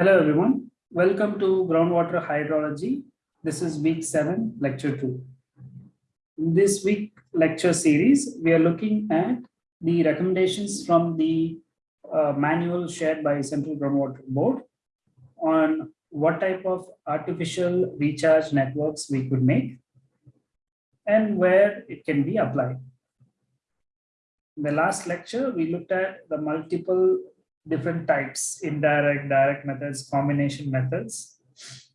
Hello everyone. Welcome to Groundwater Hydrology. This is week 7, lecture 2. In this week lecture series, we are looking at the recommendations from the uh, manual shared by Central Groundwater Board on what type of artificial recharge networks we could make and where it can be applied. In the last lecture, we looked at the multiple different types, indirect, direct methods, combination methods.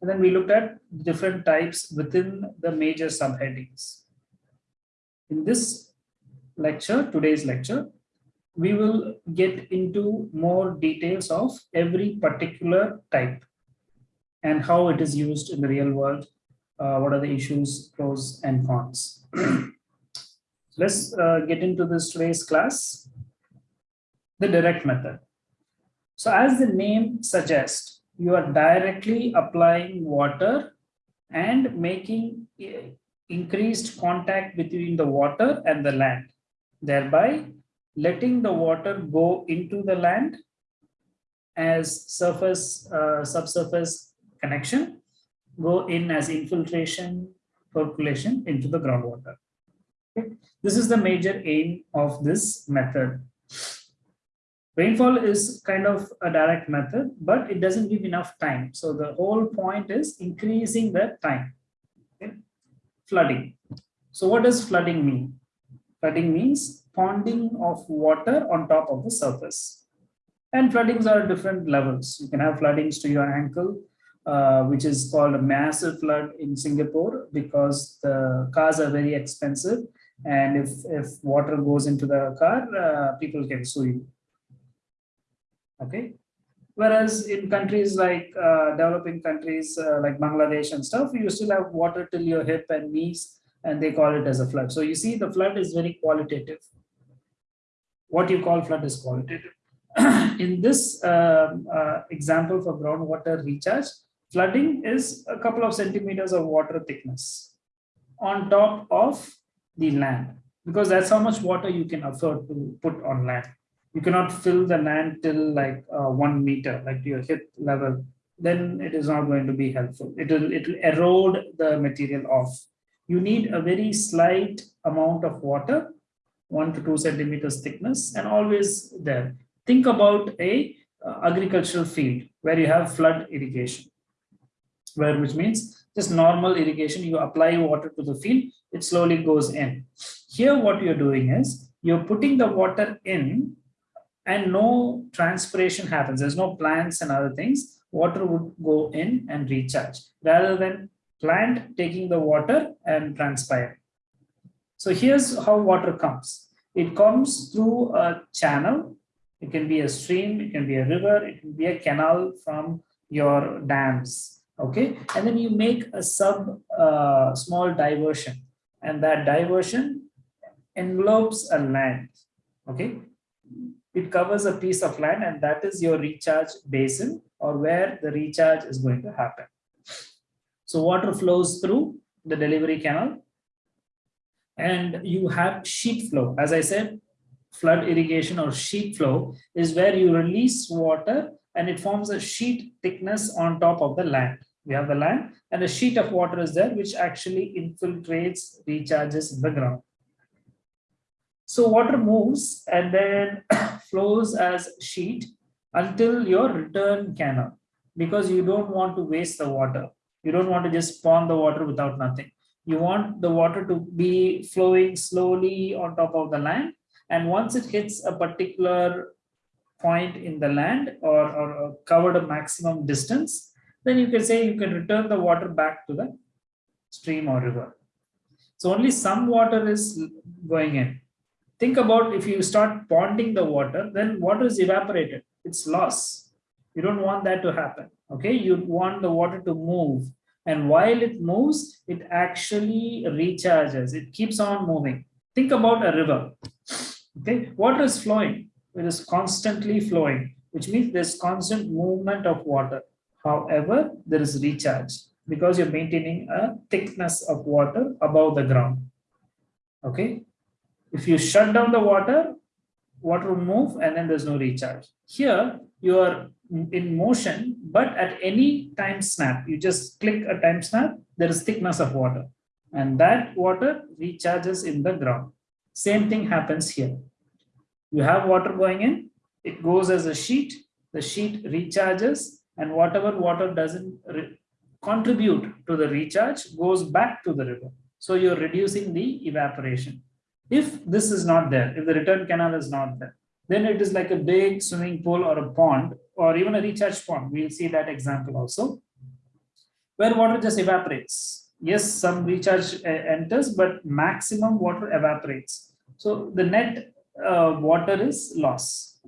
And then we looked at different types within the major subheadings. In this lecture, today's lecture, we will get into more details of every particular type and how it is used in the real world. Uh, what are the issues, pros and cons. Let's uh, get into this today's class. The direct method. So as the name suggests, you are directly applying water and making increased contact between the water and the land, thereby letting the water go into the land as surface, uh, subsurface connection, go in as infiltration, percolation into the groundwater. Okay. This is the major aim of this method. Rainfall is kind of a direct method, but it doesn't give enough time. So the whole point is increasing the time. Okay. Flooding. So what does flooding mean? Flooding means ponding of water on top of the surface. And floodings are different levels. You can have floodings to your ankle, uh, which is called a massive flood in Singapore because the cars are very expensive. And if, if water goes into the car, uh, people can sue you okay. Whereas in countries like uh, developing countries uh, like bangladesh and stuff you still have water till your hip and knees and they call it as a flood. So you see the flood is very qualitative. What you call flood is qualitative. In this um, uh, example for groundwater recharge flooding is a couple of centimeters of water thickness on top of the land because that's how much water you can afford to put on land you cannot fill the land till like uh, one meter, like to your hip level, then it is not going to be helpful. It will, it will erode the material off. You need a very slight amount of water, one to two centimeters thickness, and always there. Think about a uh, agricultural field where you have flood irrigation, where which means just normal irrigation, you apply water to the field, it slowly goes in. Here, what you're doing is you're putting the water in and no transpiration happens. There's no plants and other things. Water would go in and recharge rather than plant taking the water and transpire. So here's how water comes. It comes through a channel. It can be a stream, it can be a river, it can be a canal from your dams. Okay, and then you make a sub uh, small diversion, and that diversion envelopes a land. Okay, it covers a piece of land and that is your recharge basin or where the recharge is going to happen. So water flows through the delivery canal and you have sheet flow. As I said, flood irrigation or sheet flow is where you release water and it forms a sheet thickness on top of the land. We have the land and a sheet of water is there which actually infiltrates, recharges the ground. So water moves and then flows as sheet until your return canal because you don't want to waste the water. You don't want to just pond the water without nothing. You want the water to be flowing slowly on top of the land. And once it hits a particular point in the land or, or covered a maximum distance, then you can say you can return the water back to the stream or river. So only some water is going in think about if you start ponding the water, then water is evaporated. It's loss. You don't want that to happen. Okay, you want the water to move. And while it moves, it actually recharges. It keeps on moving. Think about a river. Okay, water is flowing. It is constantly flowing, which means there's constant movement of water. However, there is recharge because you're maintaining a thickness of water above the ground. Okay, if you shut down the water, water will move and then there's no recharge. Here, you are in motion, but at any time snap, you just click a time snap, there is thickness of water and that water recharges in the ground. Same thing happens here. You have water going in, it goes as a sheet, the sheet recharges and whatever water doesn't contribute to the recharge goes back to the river. So you're reducing the evaporation. If this is not there, if the return canal is not there, then it is like a big swimming pool or a pond or even a recharge pond. We'll see that example also, where water just evaporates. Yes, some recharge uh, enters, but maximum water evaporates. So the net uh, water is loss.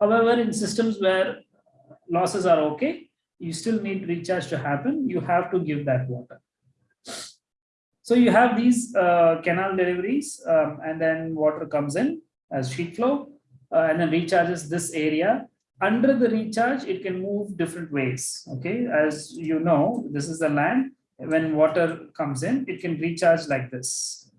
However, in systems where losses are okay, you still need recharge to happen. You have to give that water. So you have these uh, canal deliveries um, and then water comes in as sheet flow uh, and then recharges this area. Under the recharge, it can move different ways. Okay, as you know, this is the land. When water comes in, it can recharge like this.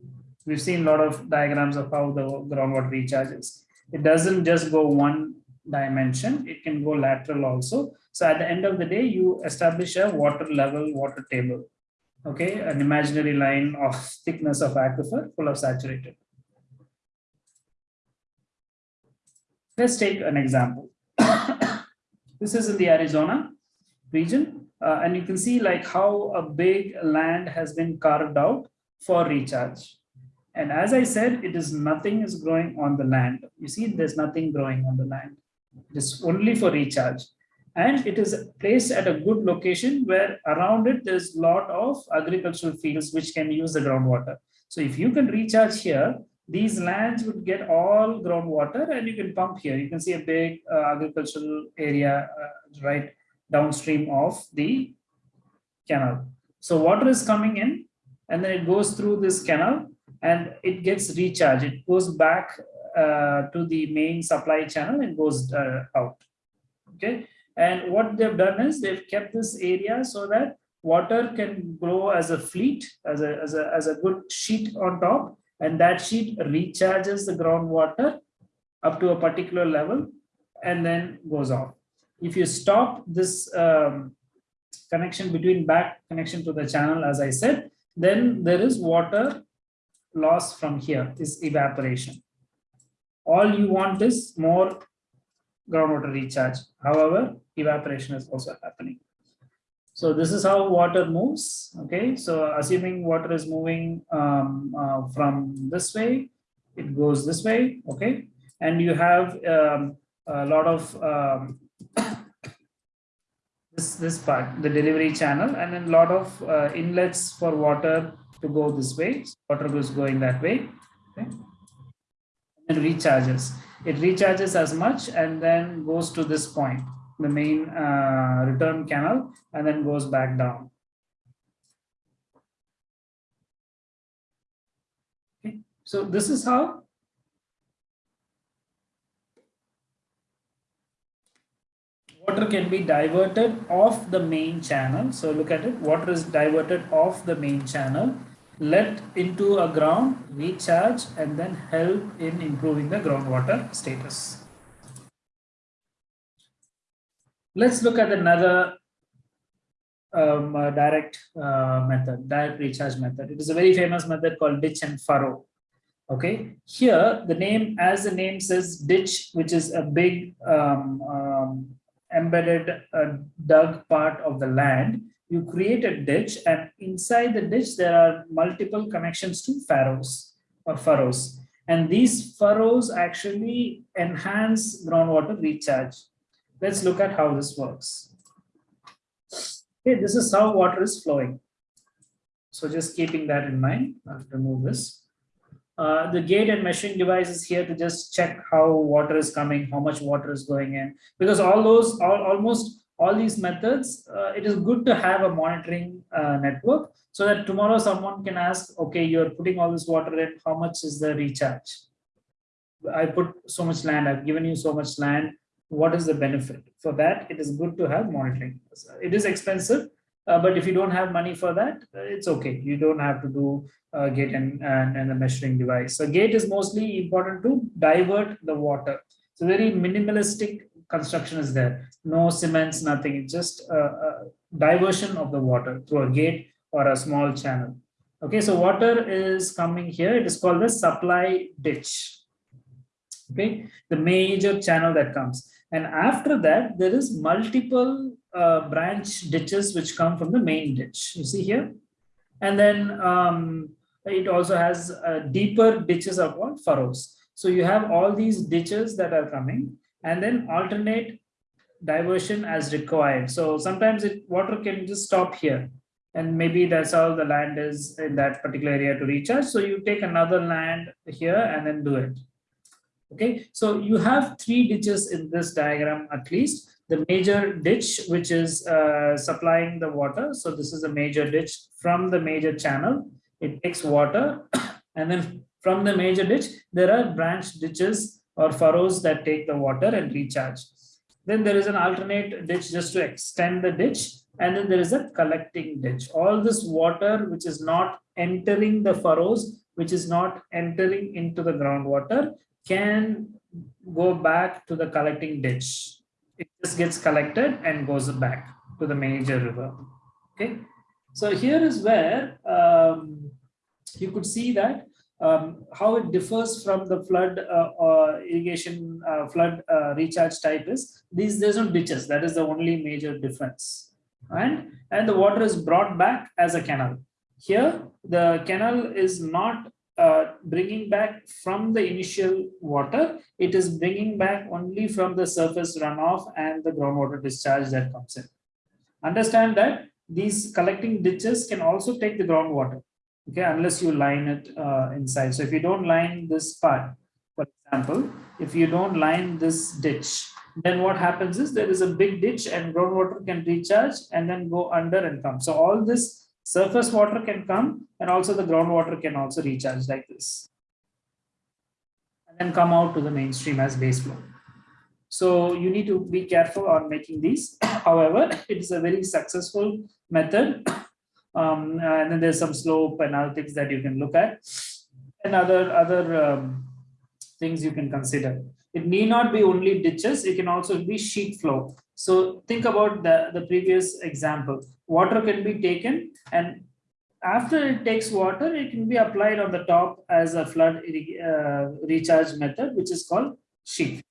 We've seen a lot of diagrams of how the groundwater recharges. It doesn't just go one dimension, it can go lateral also. So at the end of the day, you establish a water level water table. Okay, an imaginary line of thickness of aquifer full of saturated. Let's take an example. this is in the Arizona region, uh, and you can see like how a big land has been carved out for recharge. And as I said, it is nothing is growing on the land. You see, there's nothing growing on the land. It is only for recharge. And it is placed at a good location where around it there's a lot of agricultural fields which can use the groundwater. So if you can recharge here, these lands would get all groundwater and you can pump here. You can see a big uh, agricultural area uh, right downstream of the canal. So water is coming in and then it goes through this canal and it gets recharged. It goes back uh, to the main supply channel and goes uh, out. Okay. And what they've done is they've kept this area so that water can grow as a fleet, as a, as a, as a good sheet on top and that sheet recharges the groundwater up to a particular level and then goes off. If you stop this um, connection between back connection to the channel, as I said, then there is water loss from here, is evaporation. All you want is more groundwater recharge. However, evaporation is also happening. So this is how water moves. Okay, so assuming water is moving um, uh, from this way, it goes this way. Okay, and you have um, a lot of um, this this part, the delivery channel, and then a lot of uh, inlets for water to go this way. So water goes going that way. Okay, and recharges. It recharges as much and then goes to this point the main uh, return canal and then goes back down. Okay. So this is how water can be diverted off the main channel. So look at it, water is diverted off the main channel, let into a ground, recharge, and then help in improving the groundwater status. Let's look at another um, uh, direct uh, method, direct recharge method. It is a very famous method called ditch and furrow. Okay, here the name, as the name says, ditch, which is a big um, um, embedded uh, dug part of the land. You create a ditch, and inside the ditch there are multiple connections to furrows or furrows, and these furrows actually enhance groundwater recharge. Let's look at how this works. Okay, this is how water is flowing. So just keeping that in mind, I'll remove this. Uh, the gate and measuring device is here to just check how water is coming, how much water is going in. Because all those, all, almost all these methods, uh, it is good to have a monitoring uh, network so that tomorrow someone can ask, okay, you're putting all this water in, how much is the recharge? I put so much land, I've given you so much land, what is the benefit for that it is good to have monitoring it is expensive uh, but if you don't have money for that uh, it's okay you don't have to do uh, gate and, and and a measuring device so gate is mostly important to divert the water so very minimalistic construction is there. No cements, nothing. It's just a, a diversion of the water through a gate or a small channel. Okay, so water is coming here. It is called the supply ditch. Okay, the major channel that comes. And after that, there is multiple uh, branch ditches which come from the main ditch. You see here? And then um, it also has uh, deeper ditches are called Furrows. So you have all these ditches that are coming and then alternate diversion as required. So sometimes it water can just stop here and maybe that's how the land is in that particular area to recharge. So you take another land here and then do it. Okay, so you have three ditches in this diagram at least. The major ditch, which is uh, supplying the water. So this is a major ditch from the major channel. It takes water and then from the major ditch, there are branch ditches or furrows that take the water and recharge. Then there is an alternate ditch just to extend the ditch. And then there is a collecting ditch. All this water, which is not entering the furrows, which is not entering into the groundwater, can go back to the collecting ditch. It just gets collected and goes back to the major river. Okay. So here is where um, you could see that um, how it differs from the flood uh, uh, irrigation uh, flood uh, recharge type is these there's no ditches that is the only major difference and and the water is brought back as a canal here the canal is not uh, bringing back from the initial water it is bringing back only from the surface runoff and the groundwater discharge that comes in understand that these collecting ditches can also take the groundwater okay, unless you line it uh, inside. So if you don't line this part, for example, if you don't line this ditch, then what happens is there is a big ditch and groundwater can recharge and then go under and come. So all this surface water can come and also the groundwater can also recharge like this. And then come out to the mainstream as base flow. So you need to be careful on making these. However, it is a very successful method um, and then there's some slope analytics that you can look at and other other um, things you can consider it need not be only ditches it can also be sheet flow so think about the the previous example water can be taken and after it takes water it can be applied on the top as a flood uh, recharge method which is called sheet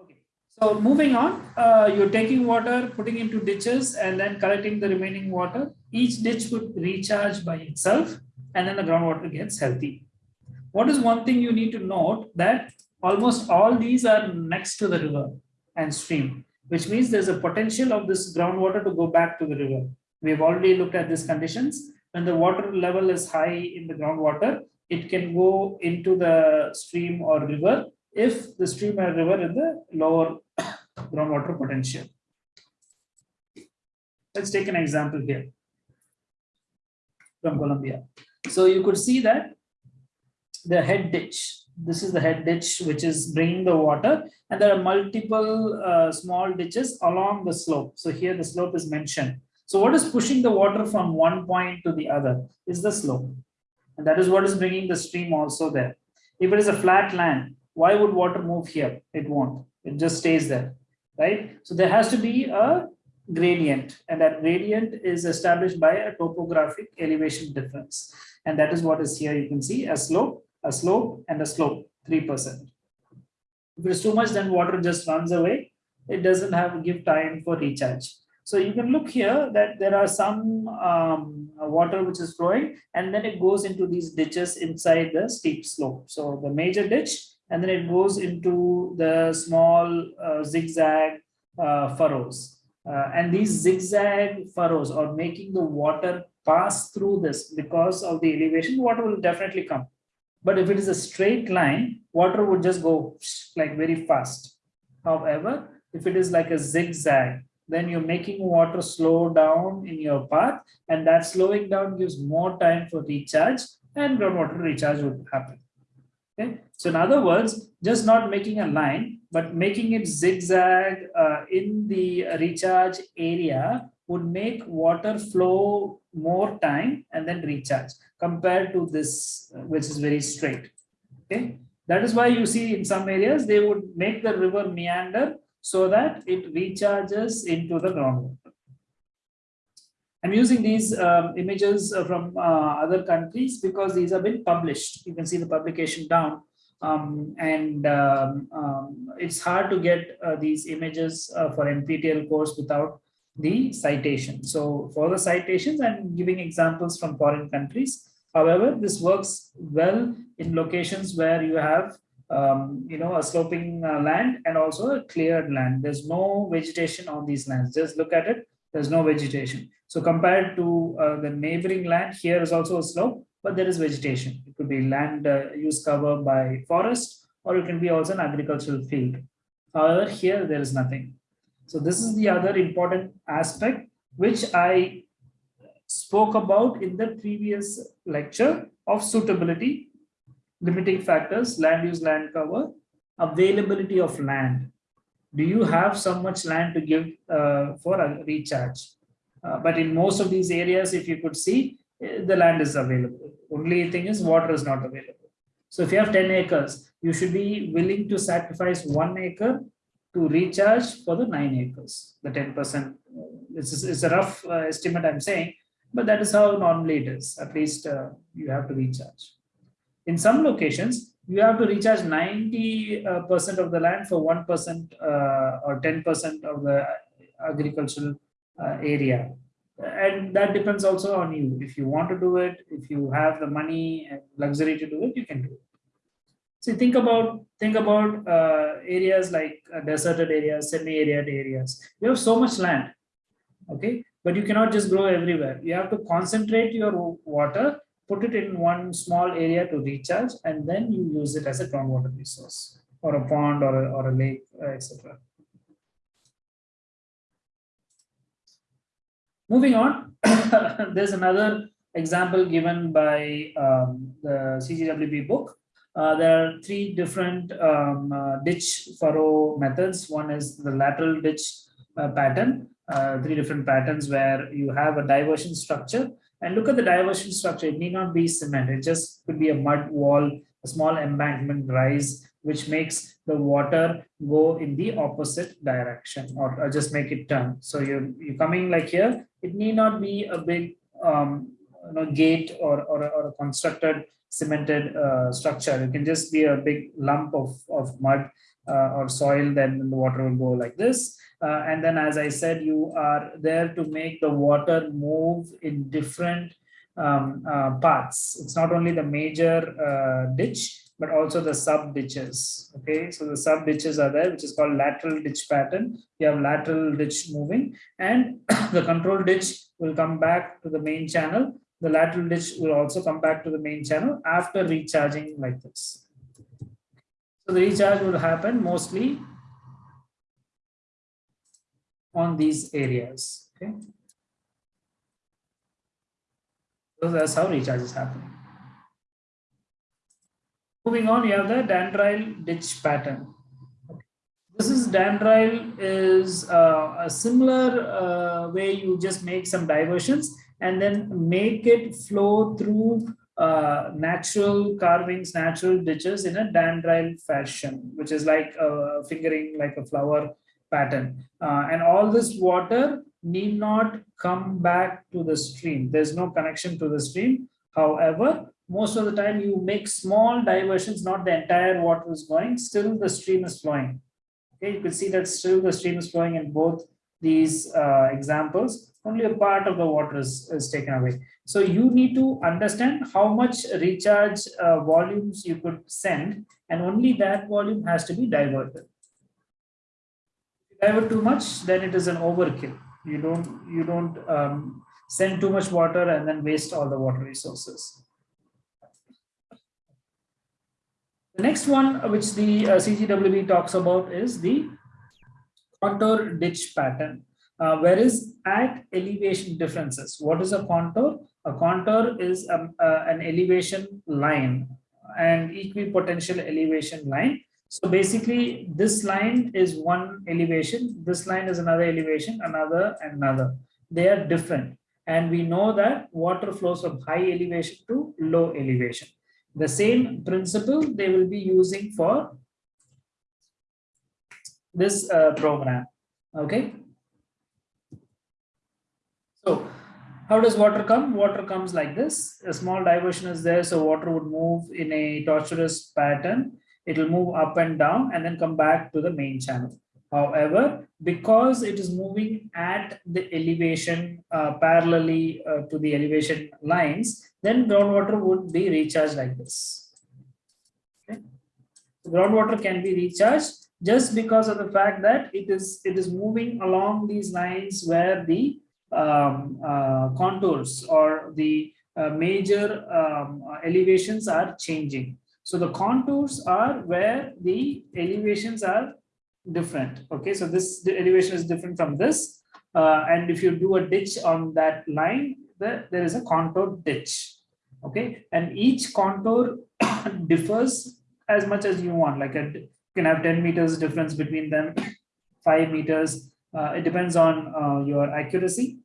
Okay, So moving on, uh, you're taking water, putting into ditches and then collecting the remaining water. Each ditch would recharge by itself and then the groundwater gets healthy. What is one thing you need to note that almost all these are next to the river and stream, which means there's a potential of this groundwater to go back to the river. We've already looked at these conditions. When the water level is high in the groundwater, it can go into the stream or river if the stream or river in the lower groundwater potential. Let's take an example here from Colombia. So you could see that the head ditch, this is the head ditch which is bringing the water and there are multiple uh, small ditches along the slope. So here the slope is mentioned. So what is pushing the water from one point to the other is the slope. And that is what is bringing the stream also there. If it is a flat land, why would water move here? It won't. It just stays there, right? So there has to be a gradient and that gradient is established by a topographic elevation difference. And that is what is here. You can see a slope, a slope and a slope, 3%. If it's too much, then water just runs away. It doesn't have give time for recharge. So you can look here that there are some um, water which is flowing and then it goes into these ditches inside the steep slope. So the major ditch and then it goes into the small uh, zigzag uh, furrows. Uh, and these zigzag furrows are making the water pass through this because of the elevation, water will definitely come. But if it is a straight line, water would just go like very fast. However, if it is like a zigzag, then you're making water slow down in your path and that slowing down gives more time for recharge and groundwater recharge would happen. Okay, so in other words, just not making a line, but making it zigzag uh, in the recharge area would make water flow more time and then recharge compared to this, uh, which is very straight. Okay, That is why you see in some areas, they would make the river meander so that it recharges into the groundwater. I'm using these um, images from uh, other countries because these have been published. You can see the publication down. Um, and um, um, it's hard to get uh, these images uh, for NPTEL course without the citation. So for the citations, I'm giving examples from foreign countries. However, this works well in locations where you have, um, you know, a sloping uh, land and also a cleared land. There's no vegetation on these lands. Just look at it. There's no vegetation. So compared to uh, the neighboring land, here is also a slope, but there is vegetation. It could be land uh, use cover by forest, or it can be also an agricultural field. However, here there is nothing. So this is the other important aspect which I spoke about in the previous lecture of suitability, limiting factors, land use, land cover, availability of land. Do you have so much land to give uh, for a recharge? Uh, but in most of these areas, if you could see, eh, the land is available. Only thing is water is not available. So if you have 10 acres, you should be willing to sacrifice one acre to recharge for the nine acres, the 10%. It's, it's a rough uh, estimate I'm saying, but that is how normally it is. At least uh, you have to recharge. In some locations, you have to recharge 90% uh, of the land for 1% uh, or 10% of the agricultural uh, area. And that depends also on you. If you want to do it, if you have the money and luxury to do it, you can do it. So think about think about uh, areas like uh, deserted areas, semi-arid areas. You have so much land, okay, but you cannot just grow everywhere. You have to concentrate your water, put it in one small area to recharge, and then you use it as a groundwater resource or a pond or a, or a lake, uh, etc. Moving on, there's another example given by um, the CGWB book uh, there are three different um, uh, ditch furrow methods. One is the lateral ditch uh, pattern, uh, three different patterns where you have a diversion structure. And look at the diversion structure. It need not be cement. It just could be a mud wall, a small embankment rise, which makes the water go in the opposite direction or, or just make it turn. So you're, you're coming like here. It need not be a big um, you know, gate or, or, or a constructed cemented uh, structure. It can just be a big lump of, of mud uh, or soil, then the water will go like this. Uh, and then, as I said, you are there to make the water move in different um, uh, paths. It's not only the major uh, ditch, but also the sub ditches. Okay, so the sub ditches are there, which is called lateral ditch pattern. You have lateral ditch moving, and the control ditch will come back to the main channel the lateral ditch will also come back to the main channel after recharging like this. So the recharge will happen mostly on these areas. Okay. So that's how recharge is happening. Moving on, you have the Dandrile ditch pattern. This is Dandrile is uh, a similar uh, way you just make some diversions and then make it flow through uh, natural carvings, natural ditches in a dandrile fashion, which is like a fingering like a flower pattern. Uh, and all this water need not come back to the stream. There's no connection to the stream. However, most of the time you make small diversions, not the entire water is going, still the stream is flowing. Okay, you can see that still the stream is flowing in both these uh, examples only a part of the water is, is taken away. So you need to understand how much recharge uh, volumes you could send and only that volume has to be diverted. If you divert too much, then it is an overkill. You don't, you don't um, send too much water and then waste all the water resources. The next one which the uh, CGWB talks about is the contour ditch pattern. Uh, whereas at elevation differences, what is a contour? A contour is um, uh, an elevation line, an equipotential elevation line. So basically, this line is one elevation, this line is another elevation, another, another. They are different. And we know that water flows from high elevation to low elevation. The same principle they will be using for this uh, program. Okay. So how does water come? Water comes like this. A small diversion is there, so water would move in a tortuous pattern. It will move up and down and then come back to the main channel. However, because it is moving at the elevation uh, parallelly uh, to the elevation lines, then groundwater would be recharged like this. Okay. Groundwater can be recharged just because of the fact that it is it is moving along these lines where the um, uh, contours or the uh, major um, elevations are changing. So the contours are where the elevations are different. Okay, so this elevation is different from this. Uh, and if you do a ditch on that line, the, there is a contour ditch. Okay, and each contour differs as much as you want. Like a, you can have 10 meters difference between them, five meters. Uh, it depends on uh, your accuracy,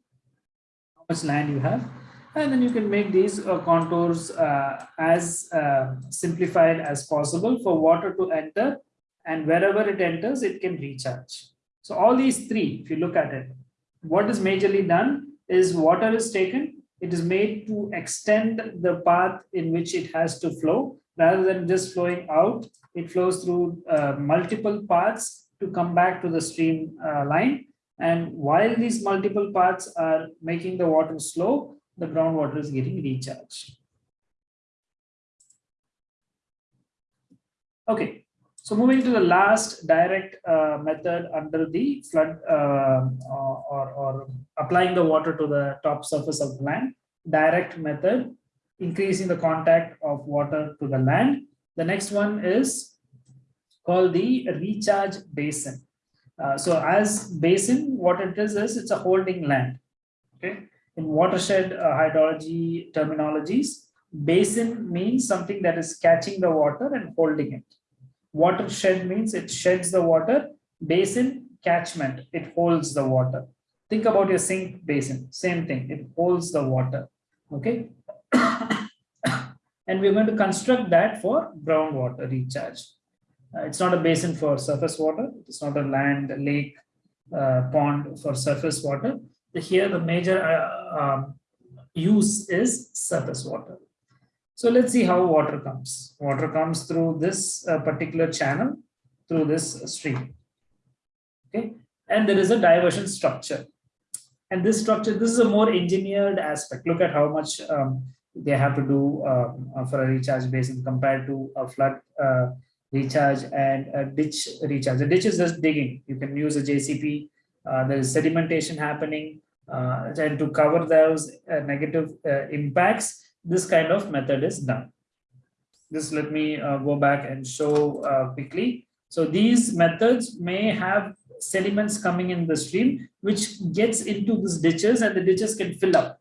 how much land you have. And then you can make these uh, contours uh, as uh, simplified as possible for water to enter and wherever it enters, it can recharge. So all these three, if you look at it, what is majorly done is water is taken, it is made to extend the path in which it has to flow rather than just flowing out. It flows through uh, multiple paths to come back to the stream uh, line. And while these multiple paths are making the water slow, the groundwater is getting recharged. Okay, so moving to the last direct uh, method under the flood uh, or, or applying the water to the top surface of the land, direct method, increasing the contact of water to the land. The next one is called the recharge basin. Uh, so as basin, what it is, is it's a holding land. Okay. In watershed uh, hydrology terminologies, basin means something that is catching the water and holding it Watershed means it sheds the water. Basin, catchment, it holds the water. Think about your sink basin, same thing, it holds the water. Okay. and we're going to construct that for groundwater recharge. Uh, it's not a basin for surface water. It's not a land, lake, uh, pond for surface water. Here, the major uh, um, use is surface water. So let's see how water comes. Water comes through this particular channel, through this stream. Okay, and there is a diversion structure. And this structure, this is a more engineered aspect. Look at how much um, they have to do uh, for a recharge basin compared to a flood uh, recharge and a ditch recharge. The ditch is just digging. You can use a JCB. Uh, there is sedimentation happening. Uh, and to cover those uh, negative uh, impacts, this kind of method is done. Just let me uh, go back and show uh, quickly. So these methods may have sediments coming in the stream, which gets into these ditches and the ditches can fill up.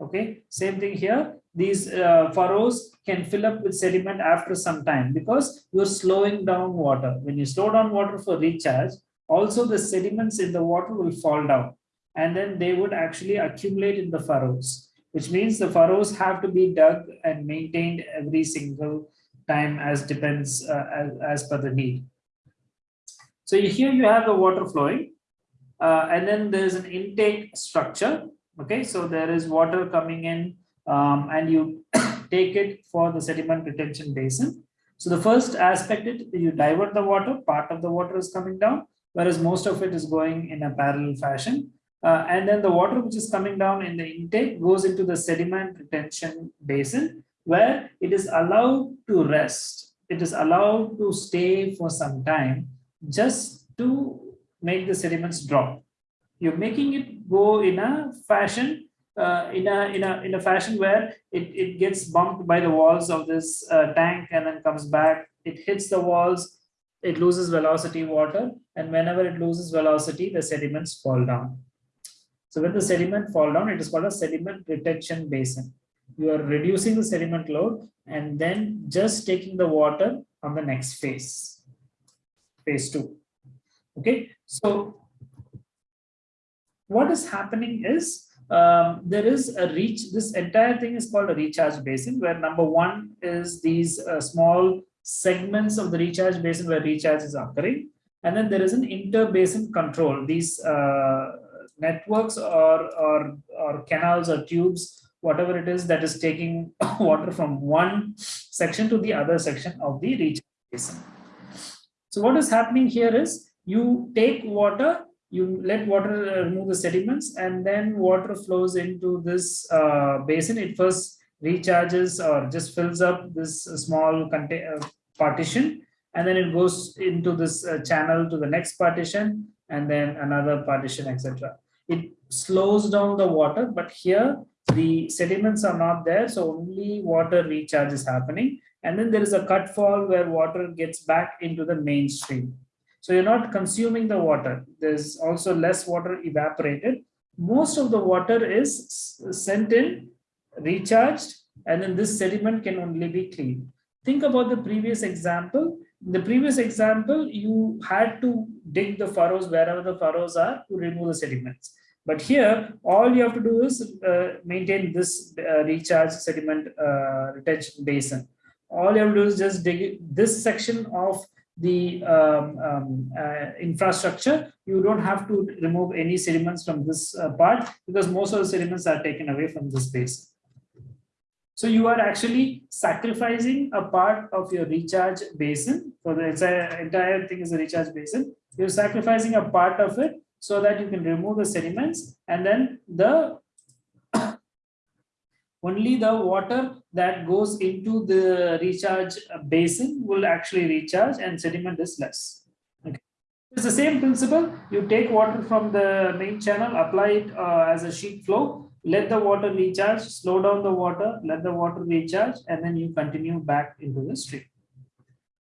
Okay, same thing here. These uh, furrows can fill up with sediment after some time because you're slowing down water. When you slow down water for recharge, also the sediments in the water will fall down and then they would actually accumulate in the furrows which means the furrows have to be dug and maintained every single time as depends uh, as, as per the need. So here you have the water flowing uh, and then there's an intake structure. Okay, so there is water coming in um, and you take it for the sediment retention basin. So the first aspect is you divert the water, part of the water is coming down, whereas most of it is going in a parallel fashion. Uh, and then the water which is coming down in the intake goes into the sediment retention basin where it is allowed to rest. It is allowed to stay for some time just to make the sediments drop. You're making it go in a fashion, uh, in a in a in a fashion where it it gets bumped by the walls of this uh, tank and then comes back. It hits the walls. It loses velocity water, and whenever it loses velocity, the sediments fall down. So when the sediment fall down, it is called a sediment retention basin. You are reducing the sediment load and then just taking the water on the next phase, phase two. Okay, so what is happening is um, there is a reach, this entire thing is called a recharge basin where number one is these uh, small segments of the recharge basin where recharge is occurring. And then there is an inter-basin control. These uh, networks or, or, or canals or tubes, whatever it is that is taking water from one section to the other section of the recharge basin. So what is happening here is you take water you let water uh, remove the sediments and then water flows into this uh, basin. It first recharges or just fills up this small uh, partition and then it goes into this uh, channel to the next partition and then another partition, etc. It slows down the water, but here the sediments are not there, so only water recharge is happening. And then there is a outfall where water gets back into the mainstream. So you're not consuming the water. There's also less water evaporated. Most of the water is sent in, recharged, and then this sediment can only be cleaned. Think about the previous example. In the previous example, you had to dig the furrows wherever the furrows are to remove the sediments. But here, all you have to do is uh, maintain this uh, recharge sediment uh, retention basin. All you have to do is just dig this section of the um, um, uh, infrastructure, you don't have to remove any sediments from this uh, part because most of the sediments are taken away from this basin. So you are actually sacrificing a part of your recharge basin for the entire thing is a recharge basin. You're sacrificing a part of it so that you can remove the sediments and then the only the water that goes into the recharge basin will actually recharge and sediment is less. Okay. It's the same principle. You take water from the main channel, apply it uh, as a sheet flow, let the water recharge, slow down the water, let the water recharge, and then you continue back into the stream.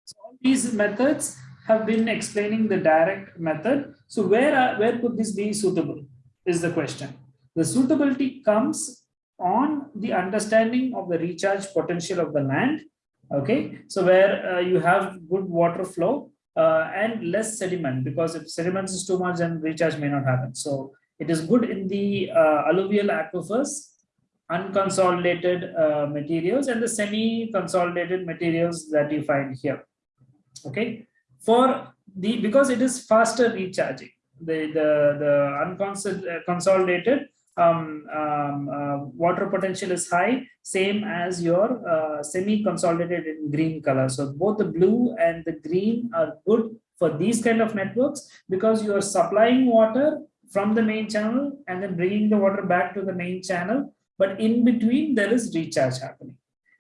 So all these methods have been explaining the direct method. So where, are, where could this be suitable is the question. The suitability comes on the understanding of the recharge potential of the land okay? So where uh, you have good water flow uh, and less sediment because if sediments is too much then recharge may not happen. So it is good in the uh, alluvial aquifers unconsolidated uh, materials and the semi consolidated materials that you find here okay? For the because it is faster recharging the the the unconsolidated um, um, uh, water potential is high, same as your uh, semi-consolidated in green color. So both the blue and the green are good for these kind of networks because you are supplying water from the main channel and then bringing the water back to the main channel. But in between, there is recharge happening.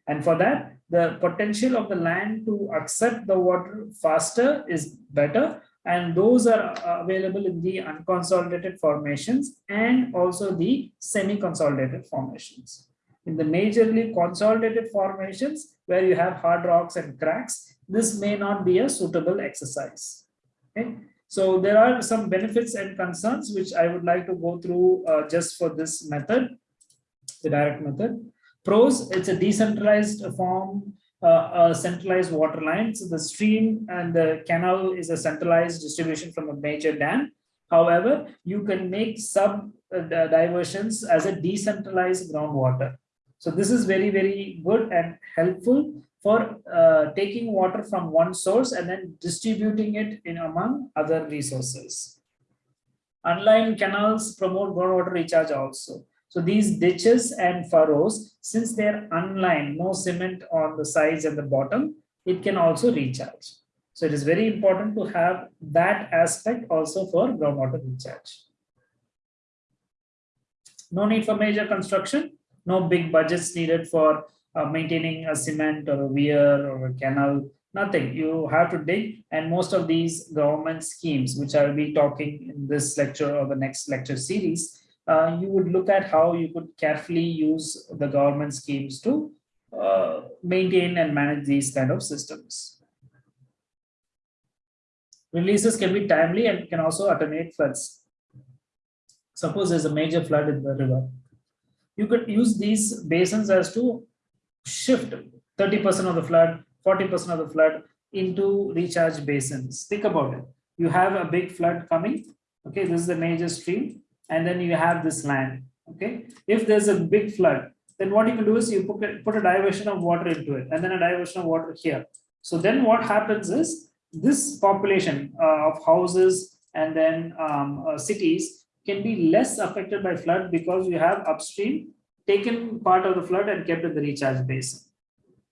And for that, the potential of the land to accept the water faster is better and those are uh, available in the unconsolidated formations and also the semi-consolidated formations. In the majorly consolidated formations where you have hard rocks and cracks, this may not be a suitable exercise. Okay? So there are some benefits and concerns which I would like to go through uh, just for this method, the direct method. Pros, it's a decentralized form centralized water line. So the stream and the canal is a centralized distribution from a major dam. However, you can make sub uh, diversions as a decentralized groundwater. So this is very, very good and helpful for uh, taking water from one source and then distributing it in among other resources. Unlined canals promote groundwater recharge also. So these ditches and furrows, since they're unlined, no cement on the sides and the bottom, it can also recharge. So it is very important to have that aspect also for groundwater recharge. No need for major construction, no big budgets needed for uh, maintaining a cement or a weir or a canal, nothing. You have to dig and most of these government schemes, which I'll be talking in this lecture or the next lecture series, uh, you would look at how you could carefully use the government schemes to uh, maintain and manage these kind of systems. Releases can be timely and can also attenuate floods. Suppose there's a major flood in the river. You could use these basins as to shift 30% of the flood, 40% of the flood into recharge basins. Think about it. You have a big flood coming. Okay, this is the major stream and then you have this land Okay, if there's a big flood, then what you can do is you put a, put a diversion of water into it and then a diversion of water here. So then what happens is this population uh, of houses and then um, uh, cities can be less affected by flood because you have upstream taken part of the flood and kept in the recharge basin.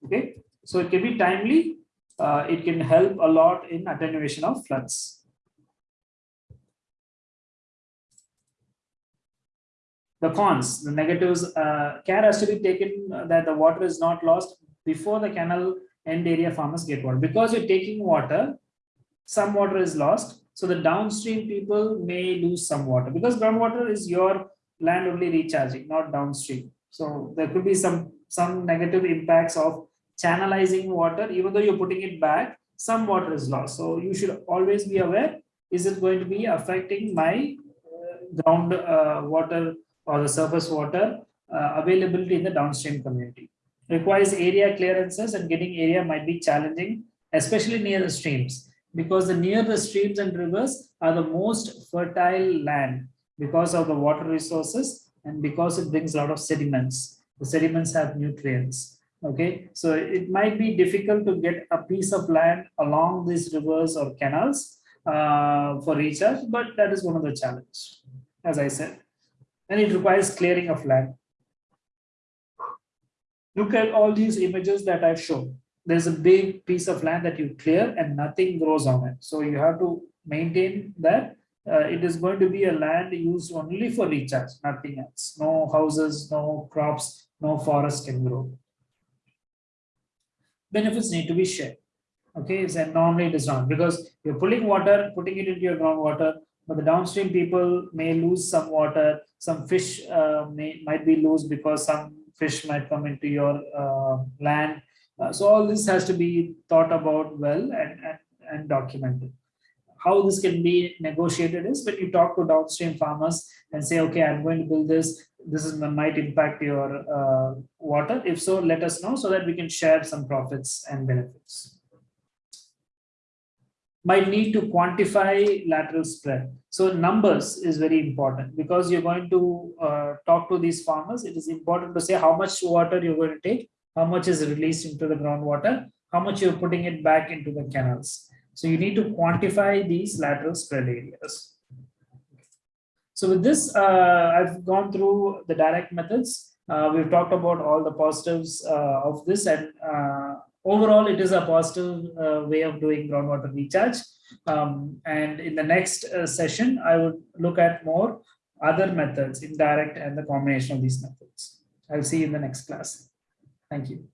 Okay, so it can be timely. Uh, it can help a lot in attenuation of floods. The cons, the negatives, uh, care has to be taken that the water is not lost before the canal end area farmers get water. Because you're taking water, some water is lost. So the downstream people may lose some water because groundwater is your land only recharging, not downstream. So there could be some, some negative impacts of channelizing water, even though you're putting it back, some water is lost. So you should always be aware, is it going to be affecting my uh, ground uh, water or the surface water uh, availability in the downstream community? Requires area clearances and getting area might be challenging, especially near the streams because the near the streams and rivers are the most fertile land because of the water resources and because it brings a lot of sediments. The sediments have nutrients. Okay, so it might be difficult to get a piece of land along these rivers or canals uh, for recharge, but that is one of the challenges, as I said. And it requires clearing of land. Look at all these images that I've shown there's a big piece of land that you clear and nothing grows on it. So you have to maintain that uh, it is going to be a land used only for recharge, nothing else. No houses, no crops, no forest can grow. Benefits need to be shared. Okay, so normally it is not because you're pulling water, putting it into your groundwater, but the downstream people may lose some water. Some fish uh, may might be lost because some fish might come into your uh, land uh, so all this has to be thought about well and, and, and documented. How this can be negotiated is when you talk to downstream farmers and say, okay, I'm going to build this, this is might impact your uh, water. If so, let us know so that we can share some profits and benefits. Might need to quantify lateral spread. So numbers is very important because you're going to uh, talk to these farmers. It is important to say how much water you're going to take how much is released into the groundwater, how much you're putting it back into the canals. So you need to quantify these lateral spread areas. So with this, uh, I've gone through the direct methods. Uh, we've talked about all the positives uh, of this and uh, overall it is a positive uh, way of doing groundwater recharge. Um, and in the next uh, session, I would look at more other methods, indirect and the combination of these methods. I'll see you in the next class. Thank you.